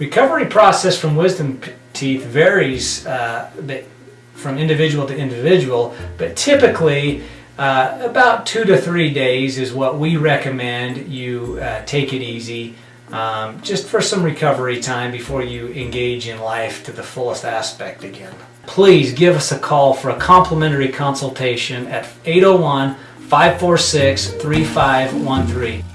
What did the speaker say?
recovery process from wisdom teeth varies uh, from individual to individual, but typically uh, about two to three days is what we recommend you uh, take it easy. Um, just for some recovery time before you engage in life to the fullest aspect again. Please give us a call for a complimentary consultation at 801 546 3513.